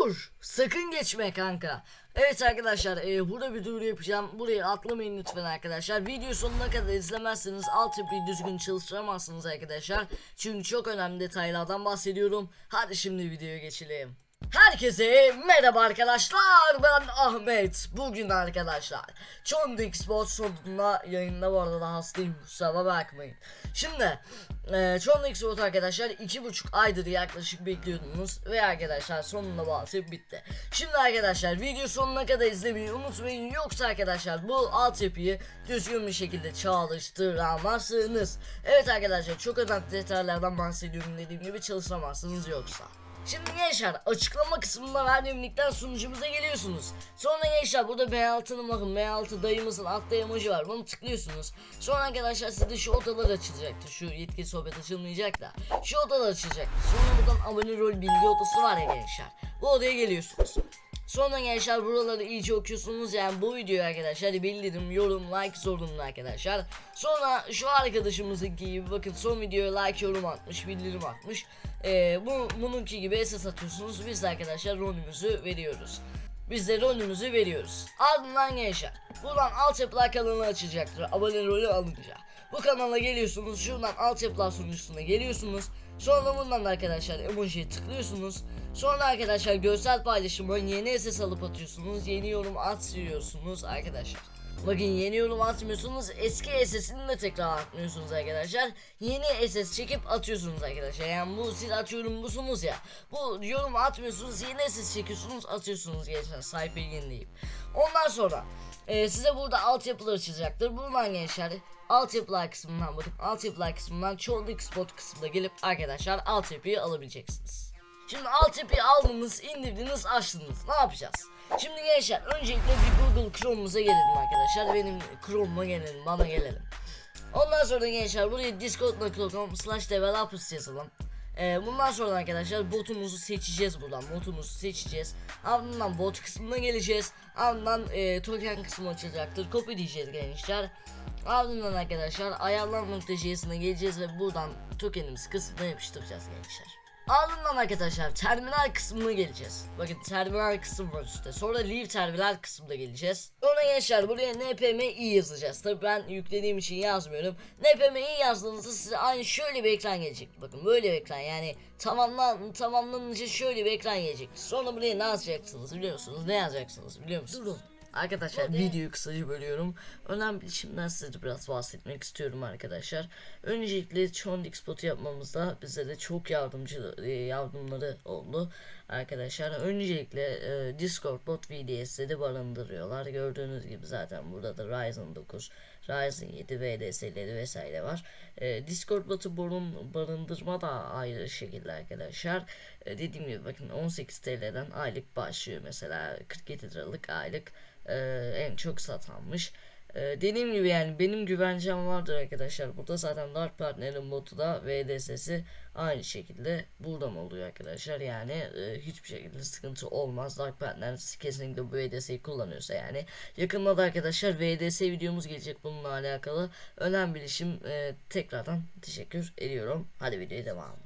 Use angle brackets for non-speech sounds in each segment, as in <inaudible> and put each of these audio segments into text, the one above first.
Dur! Sakın geçme kanka. Evet arkadaşlar e, burada bir duyuru yapacağım. Burayı atlamayın lütfen arkadaşlar. Video sonuna kadar izlemezseniz altyapıyı düzgün çalıştıramazsınız arkadaşlar. Çünkü çok önemli detaylardan bahsediyorum. Hadi şimdi videoya geçelim. Herkese merhaba arkadaşlar. Ben Ahmet. Bugün arkadaşlar Çondik Sport sonunda yayında bu arada da hastayım kusura bakmayın. Şimdi e, Çondik Sport arkadaşlar iki buçuk aydır yaklaşık bekliyordunuz Ve arkadaşlar sonunda bağlısı bitti. Şimdi arkadaşlar video sonuna kadar izlemeyi unutmayın. Yoksa arkadaşlar bu altyapıyı düzgün bir şekilde çalıştıramazsınız. Evet arkadaşlar çok önemli detaylardan bahsediyorum. Dediğim gibi çalışamazsınız yoksa Şimdi gençler açıklama kısmında verdiğim linkten sunucumuza geliyorsunuz. Sonra gençler burada B6'nın bakın B6 dayımızın altta emoji var bunu tıklıyorsunuz. Sonra arkadaşlar sizde şu odalar açılacaktır. Şu yetki sohbet açılmayacak da. Şu odalar açılacaktır. Sonra buradan abone rol bilgi odası var ya gençler. Bu odaya geliyorsunuz. Sonra gençler buraları iyice okuyorsunuz yani bu videoyu arkadaşlar bildirim, yorum, like zorunlu arkadaşlar. Sonra şu arkadaşımızınki gibi bakın son videoya like, yorum atmış, bildirim atmış. Ee, bu bununki gibi esas atıyorsunuz. Biz de arkadaşlar rolümüzü veriyoruz. Biz de rolümüzü veriyoruz. Ardından gençler buradan altyapılar kanalı açacaktır abone rolü alınca. Bu kanala geliyorsunuz şuradan altyapılar sunucusuna geliyorsunuz. Sonra bundan da arkadaşlar emojiye tıklıyorsunuz. Sonra arkadaşlar görsel paylaşıma yeni SS alıp atıyorsunuz. Yeni yorum atıyorsunuz arkadaşlar. Bakın yeni yorum atmıyorsunuz eski SS'ini de tekrar atmıyorsunuz arkadaşlar. Yeni SS çekip atıyorsunuz arkadaşlar. Yani bu siz atıyorum busunuz ya. Bu yorum atmıyorsunuz yeni SS çekiyorsunuz atıyorsunuz gençler sayfayı yenileyip Ondan sonra e, size burada altyapılar açacaktır Buradan gençler altyapılar kısmından bakın altyapılar kısmından çoğunluk spot kısmında gelip arkadaşlar altyapıyı alabileceksiniz. Şimdi altyapıyı aldınız, indirdiniz, açtınız. Ne yapacağız? Şimdi gençler öncelikle bir Google Chrome'umuza gelelim arkadaşlar. Benim Chrome'uma gelelim, bana gelelim. Ondan sonra gençler buraya discord.com slash developers yazalım. Ee, bundan sonra arkadaşlar botumuzu seçeceğiz buradan. Botumuzu seçeceğiz. Ardından bot kısmına geleceğiz. Ardından e, token kısmı açılacaktır. Copy diyeceğiz gençler. Ardından arkadaşlar ayarlar nokta.js'ine geleceğiz ve buradan tokenimizi kısmına yapıştıracağız gençler. Ardından arkadaşlar terminal kısmına geleceğiz. Bakın terminal kısım var üstte. Sonra leave terminal kısmına geleceğiz. Sonra gençler buraya npmi yazacağız. Tabi ben yüklediğim için yazmıyorum. npmi yazdığınızda size aynı şöyle bir ekran gelecek. Bakın böyle bir ekran yani tamamlan tamamlanınca şöyle bir ekran gelecek. Sonra buraya ne yazacaksınız biliyor musunuz? Ne yazacaksınız biliyor musunuz? Durun. Arkadaşlar Hadi. videoyu kısaca bölüyorum. Önemli işimden size biraz bahsetmek istiyorum arkadaşlar. Öncelikle Chondik spotu yapmamızda bize de çok yardımcı e, yardımları oldu arkadaşlar. Öncelikle e, Discord bot VDS'de de barındırıyorlar. Gördüğünüz gibi zaten burada da Ryzen 9, Ryzen 7 VDS'leri vesaire var. E, Discord botu barın, barındırma da ayrı şekilde arkadaşlar. E, dediğim gibi bakın 18 TL'den aylık başlıyor mesela 47 liralık aylık e, en çok satanmış. E, dediğim gibi yani benim güvencem vardır arkadaşlar. Burada zaten Dark Partner'in botu da VDS'si aynı şekilde buradan oluyor arkadaşlar. Yani e, hiçbir şekilde sıkıntı olmaz. Dark Partner kesinlikle bu VDS'yi kullanıyorsa yani. Yakında da arkadaşlar VDS videomuz gelecek bununla alakalı. Önemli bilişim e, tekrardan teşekkür ediyorum. Hadi videoya devam.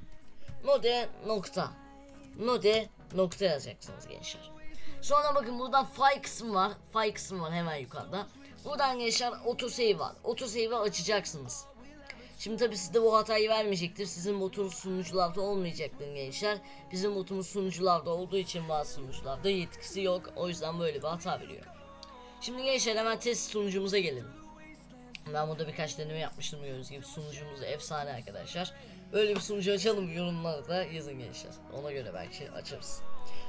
Node nokta. Node nokta yazacaksınız gençler. Sonra bakın buradan file kısmı var. File kısmı var hemen yukarıda. Buradan gençler autosave var. Autosave'i açacaksınız. Şimdi tabi sizde bu hatayı vermeyecektir. Sizin botunuz sunucularda olmayacaktır gençler. Bizim botumuz sunucularda olduğu için bazı sunucularda yetkisi yok. O yüzden böyle bir hata veriyor. Şimdi gençler hemen test sunucumuza gelelim. Ben burada birkaç deneme yapmıştım gördüğünüz gibi sunucumuz efsane arkadaşlar. Böyle bir sunucu açalım yorumlara da yazın gençler. Ona göre belki açarız.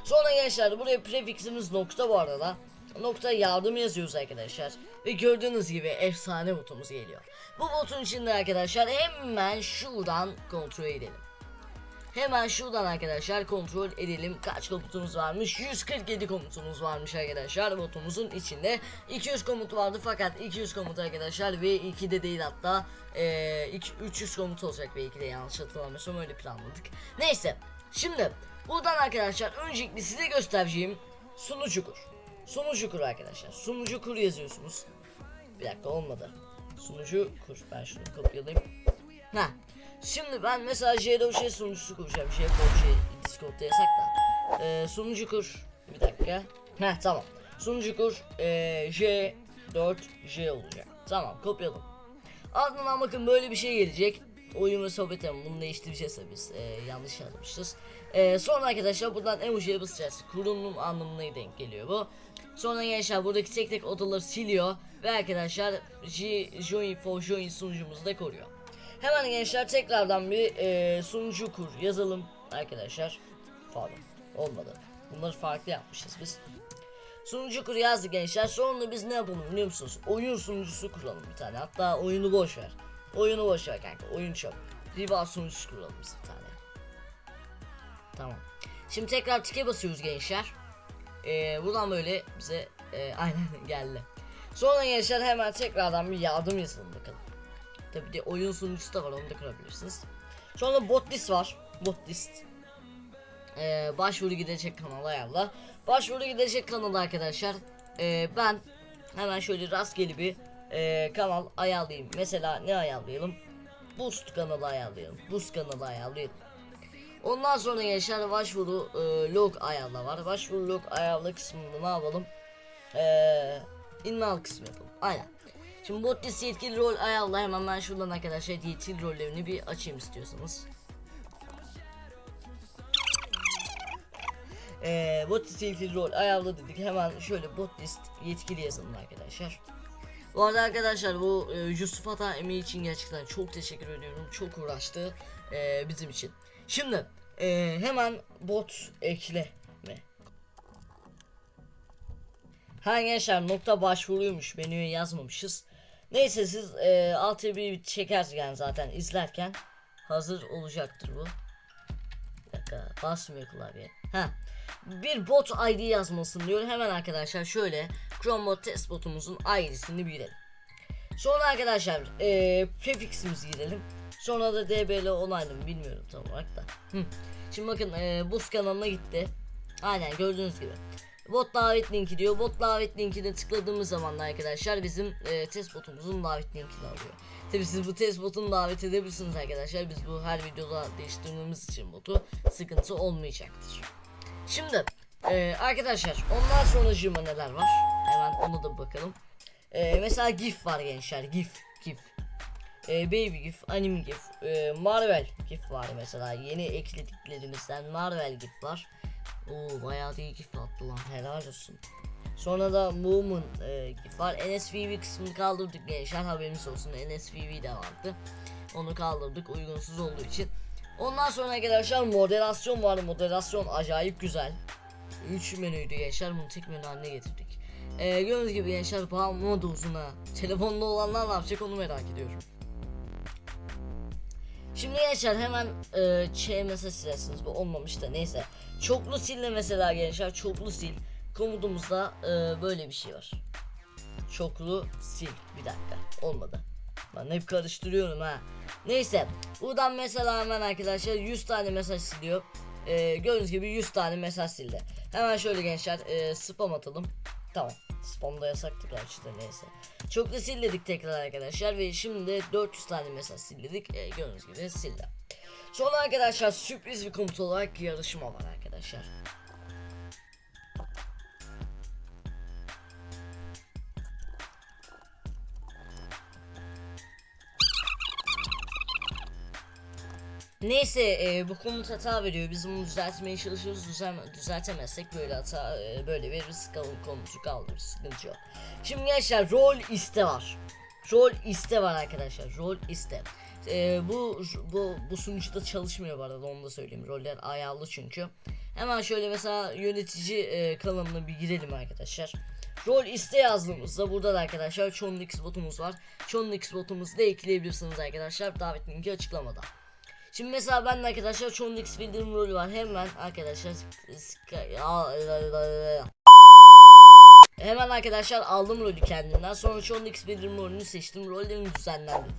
Sonra gençler buraya prefiximiz nokta bu arada. Nokta yardım yazıyoruz arkadaşlar. Ve gördüğünüz gibi efsane botumuz geliyor. Bu botun içinde arkadaşlar hemen şuradan kontrol edelim. Hemen şuradan arkadaşlar kontrol edelim kaç komutumuz varmış 147 komutumuz varmış arkadaşlar botumuzun içinde 200 komut vardı fakat 200 komut arkadaşlar V2'de değil hatta iki- 300 komut olacak V2'de yanlış hatırlamıyorsam öyle planladık neyse şimdi buradan arkadaşlar öncelikle size göstereceğim sunucu kur sunucu kur arkadaşlar sunucu kur yazıyorsunuz bir dakika olmadı sunucu kur ben şunu kopyalayayım Ha. Şimdi ben mesela J-Doge sunucusu kuracağım. J-Doge Discord'da yasak da. e, sunucu kur. Bir dakika. Heh tamam. Sunucu kur e, J4J olacak. Tamam kopyaladım. Ardından bakın böyle bir şey gelecek. Oyun ve sohbet ama bunu değiştireceğiz tabii biz. E, yanlış yazmışız. E, sonra arkadaşlar buradan emojiye basacağız. Kurulum anlamına denk geliyor bu. Sonra gençler buradaki tek tek odaları siliyor. Ve arkadaşlar Join for Join sunucumuzu da koruyor. Hemen gençler tekrardan bir e, sunucu kur yazalım arkadaşlar. Pardon olmadı. Bunları farklı yapmışız biz. Sunucu kur yazdık gençler. Sonra biz ne yapalım biliyor musunuz? Oyun sunucusu kuralım bir tane. Hatta oyunu boş ver. Oyunu boş ver kanka. Oyun çok. Rival sunucusu kuralım biz bir tane. Tamam. Şimdi tekrar tike basıyoruz gençler. Ee, buradan böyle bize e, aynen <laughs> geldi. Sonra gençler hemen tekrardan bir yardım yazalım bakalım. Tabi de oyun sunucusu da var onu da kurabilirsiniz. Sonra bot list var. Bot list. Ee, başvuru gidecek kanala ayarla. Başvuru gidecek kanala arkadaşlar. Ee, ben hemen şöyle rastgele bir e, kanal ayarlayayım. Mesela ne ayarlayalım? Boost kanalı ayarlayalım. Boost kanalı ayarlayalım. Ondan sonra gençler başvuru e, log ayarla var. Başvuru log ayarla kısmında ne yapalım? Eee inval kısmı yapalım. Aynen. Şimdi bot list yetkili rol ayarla hemen ben şuradan arkadaşlar yetkili rollerini bir açayım istiyorsanız. Eee bot list yetkili rol ayarla dedik hemen şöyle bot list yetkili yazalım arkadaşlar. Bu arada arkadaşlar bu e, Yusuf Ata emeği için gerçekten çok teşekkür ediyorum. Çok uğraştı e, bizim için. Şimdi e, hemen bot ekle mi? Ha gençler nokta başvuruymuş menüye yazmamışız. Neyse siz e, alt bir yani zaten izlerken hazır olacaktır bu. Dakika basmıyor klavye. Ha. Bir bot ID yazmasın diyor. Hemen arkadaşlar şöyle Chrome bot test botumuzun ID'sini girelim. Sonra arkadaşlar e, prefiximizi girelim. Sonra da DBL onaylı bilmiyorum tam olarak da. Hı. Şimdi bakın e, boost kanalına gitti. Aynen gördüğünüz gibi. Bot davet linki diyor. Bot davet linkine tıkladığımız zaman da arkadaşlar bizim e, test botumuzun davet linkini alıyor. Tabi siz bu test botunu davet edebilirsiniz arkadaşlar. Biz bu her videoda değiştirmemiz için botu sıkıntı olmayacaktır. Şimdi e, arkadaşlar ondan sonra neler var? Hemen onu da bakalım. E, mesela GIF var gençler. GIF. E, Baby GIF, Anime GIF, e, Marvel GIF var mesela. Yeni eklediklerimizden Marvel GIF var. Oo bayağı da iyi GIF attı lan helal olsun. Sonra da Moom'un e, GIF var. NSVV kısmını kaldırdık gençler haberiniz olsun. NSVV de vardı. Onu kaldırdık uygunsuz olduğu için. Ondan sonra arkadaşlar moderasyon var. Moderasyon acayip güzel. 3 menüydü gençler bunu tek menü haline getirdik. Ee, gördüğünüz gibi gençler bağımlı uzuna. Telefonda olanlar ne yapacak onu merak ediyorum. Şimdi gençler hemen e, şey mesaj silersiniz bu olmamış da neyse. Çoklu sille mesela gençler çoklu sil. Komutumuzda e, böyle bir şey var. Çoklu sil bir dakika olmadı. Ben hep karıştırıyorum ha. Neyse buradan mesela hemen arkadaşlar 100 tane mesaj siliyor. E, gördüğünüz gibi 100 tane mesaj sildi. Hemen şöyle gençler e, spam atalım. Tamam. Spamda yasaktı gerçi de neyse. Çoklu sildik tekrar arkadaşlar ve şimdi de 400 tane mesaj sildik. E, gördüğünüz gibi sildi. Sonra arkadaşlar sürpriz bir komut olarak yarışma var arkadaşlar. Neyse e, bu komut hata veriyor. Biz bunu düzeltmeye çalışıyoruz. Düzel düzeltemezsek böyle hata e, böyle veririz. Kalın komutu kaldırırız. Sıkıntı yok. Şimdi gençler rol iste var. Rol iste var arkadaşlar. Rol iste. E, bu bu bu sunucuda çalışmıyor bu arada onu da söyleyeyim. Roller ayarlı çünkü. Hemen şöyle mesela yönetici e, kanalına bir girelim arkadaşlar. Rol iste yazdığımızda burada da arkadaşlar Chonlix botumuz var. Chonlix botumuzu da ekleyebilirsiniz arkadaşlar. Davet linki açıklamada. Şimdi mesela ben arkadaşlar çoğun X bildirim rolü var. Hemen arkadaşlar Hemen arkadaşlar aldım rolü kendimden. Sonra çoğun X bildirim rolünü seçtim. Rollerim düzenlendi.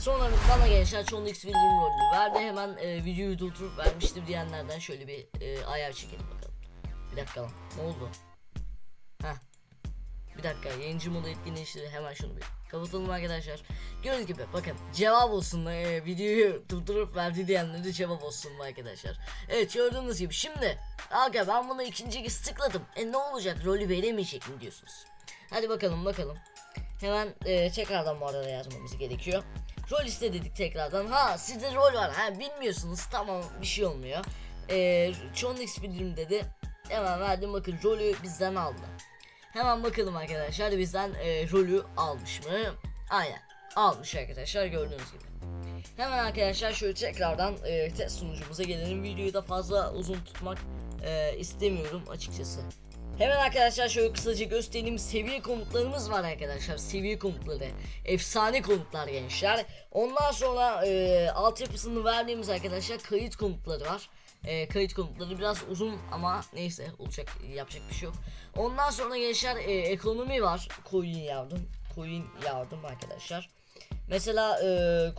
Sonra bana gençler çoğun X bildirim rolünü verdi. Hemen e, videoyu durdurup vermiştir diyenlerden şöyle bir e, ayar çekelim bakalım. Bir dakika lan. Ne oldu? Heh. Bir dakika yayıncı modu etkinleştirdi. Hemen şunu bir kapatalım arkadaşlar. Gördüğünüz gibi bakın cevap olsun e, videoyu durdurup verdi diyenlere cevap olsun arkadaşlar. Evet gördüğünüz gibi şimdi Aga ben bunu ikinci kez tıkladım. E ne olacak rolü veremeyecek mi diyorsunuz? Hadi bakalım bakalım. Hemen e, tekrardan bu arada yazmamız gerekiyor. Rol iste dedik tekrardan. Ha sizde rol var. Ha bilmiyorsunuz. Tamam bir şey olmuyor. E, John X bildirim dedi. Hemen verdim bakın rolü bizden aldı. Hemen bakalım arkadaşlar bizden e, rolü almış mı? Aynen almış arkadaşlar gördüğünüz gibi. Hemen arkadaşlar şöyle tekrardan e, test sunucumuza gelelim. Videoyu da fazla uzun tutmak e, istemiyorum açıkçası. Hemen arkadaşlar şöyle kısaca göstereyim seviye komutlarımız var arkadaşlar seviye komutları efsane komutlar gençler ondan sonra e, altyapısını verdiğimiz arkadaşlar kayıt komutları var e, kayıt komutları biraz uzun ama neyse olacak yapacak bir şey yok ondan sonra gençler e, ekonomi var coin yardım coin yardım arkadaşlar Mesela e,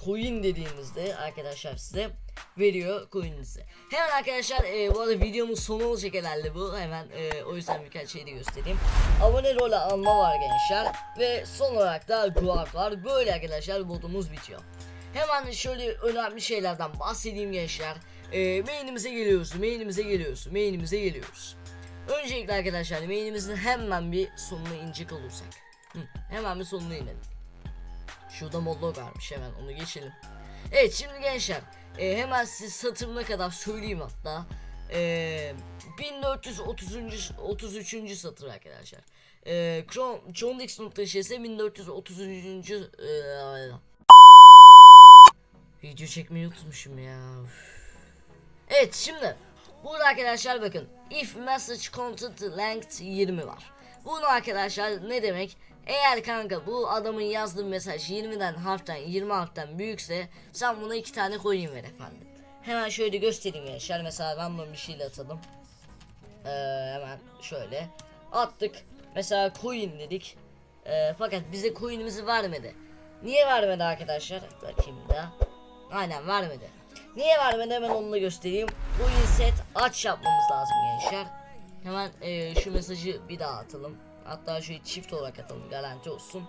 coin dediğimizde arkadaşlar size veriyor coin'inizi. Hemen arkadaşlar e, bu arada videomun sonu olacak herhalde bu. Hemen e, o yüzden birkaç şey de göstereyim. Abone rolü alma var gençler. Ve son olarak da guard var. Böyle arkadaşlar modumuz bitiyor. Hemen şöyle önemli şeylerden bahsedeyim gençler. E, main'imize geliyoruz, main'imize geliyoruz, main'imize geliyoruz. Öncelikle arkadaşlar main'imizin hemen bir sonuna inecek olursak. Hı, hemen bir sonuna inelim. Şurada mollog varmış hemen onu geçelim. Evet şimdi gençler e, hemen size satırına kadar söyleyeyim hatta. E, 1430. 33. satır arkadaşlar. E, John Dix.şs 1433. E, video çekmeyi unutmuşum ya. Üf. Evet şimdi burada arkadaşlar bakın if message content length 20 var. Bunu arkadaşlar ne demek? Eğer kanka bu adamın yazdığı mesaj 20'den harften 20 harften büyükse sen buna iki tane coin ver efendim. Hemen şöyle göstereyim gençler. Mesela bunu bir şeyle atalım. Ee, hemen şöyle attık. Mesela coin dedik. Ee, fakat bize coin'imizi vermedi. Niye vermedi arkadaşlar? Bakayım da. Aynen vermedi. Niye vermedi hemen onu da göstereyim. Coin set aç yapmamız lazım gençler. Hemen e, şu mesajı bir daha atalım. Hatta şöyle çift olarak atalım garanti olsun.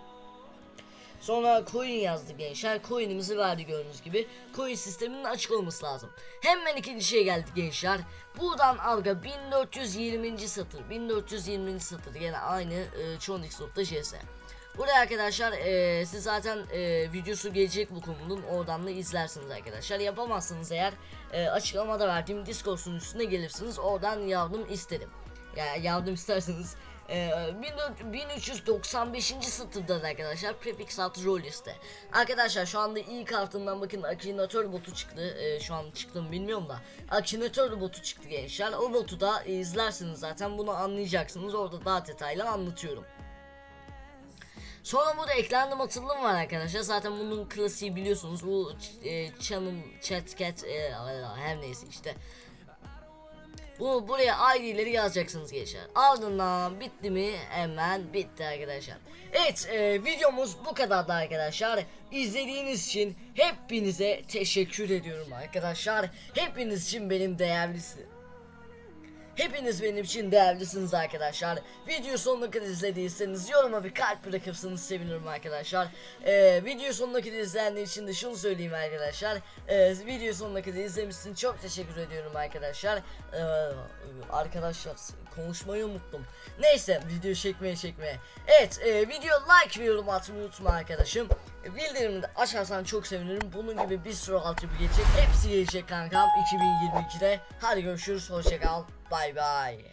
Sonra coin yazdı gençler. Coin'imizi verdi gördüğünüz gibi. Coin sisteminin açık olması lazım. Hemen ikinci şey geldi gençler. Buradan alga 1420. satır. 1420. satır yine aynı e, chonix.js. Buraya arkadaşlar e, siz zaten e, videosu gelecek bu konunun oradan da izlersiniz arkadaşlar. Yapamazsınız eğer e, açıklamada verdiğim Discord sunucusuna gelirsiniz. Oradan yardım isterim. Yani yardım <laughs> isterseniz ee, 1400 1395. satırda arkadaşlar prefix altı rol liste. Arkadaşlar şu anda iyi kartından bakın akinator botu çıktı. Ee, şu an çıktı mı bilmiyorum da. Akinator botu çıktı gençler. O botu da izlersiniz zaten bunu anlayacaksınız. Orada daha detaylı anlatıyorum. Sonra burada eklendim atılım var arkadaşlar. Zaten bunun klasiği biliyorsunuz. Bu e, channel chat cat e, her neyse işte. Bu buraya ID'leri yazacaksınız gençler. Ardından bitti mi? Hemen bitti arkadaşlar. Evet e, videomuz bu kadardı arkadaşlar. İzlediğiniz için hepinize teşekkür ediyorum arkadaşlar. Hepiniz için benim değerlisi. Hepiniz benim için değerlisiniz arkadaşlar. Video sonuna kadar izlediyseniz yoruma bir kalp bırakırsanız sevinirim arkadaşlar. Ee, video sonuna kadar izleyenler için de şunu söyleyeyim arkadaşlar. Ee, video sonuna kadar izlemişsin çok teşekkür ediyorum arkadaşlar. Ee, arkadaşlar konuşmayı unuttum. Neyse video çekmeye çekmeye. Evet e, video like ve yorum atmayı unutma arkadaşım. Bildirimini de açarsan çok sevinirim. Bunun gibi bir sürü altyapı gelecek. Hepsi gelecek kankam 2022'de. Hadi görüşürüz hoşçakal. Bye bye.